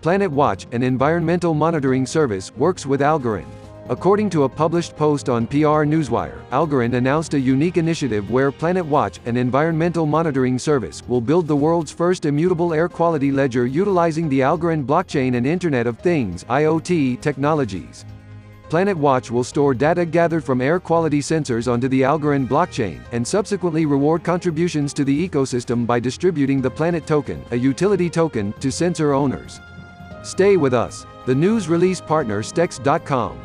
Planet Watch, an environmental monitoring service, works with Algorand. According to a published post on PR Newswire, Algorand announced a unique initiative where Planet Watch, an environmental monitoring service, will build the world's first immutable air quality ledger utilizing the Algorand blockchain and Internet of Things (IoT) technologies. Planet Watch will store data gathered from air quality sensors onto the Algorand blockchain, and subsequently reward contributions to the ecosystem by distributing the Planet Token, a utility token, to sensor owners. Stay with us. The news release partner Stex.com.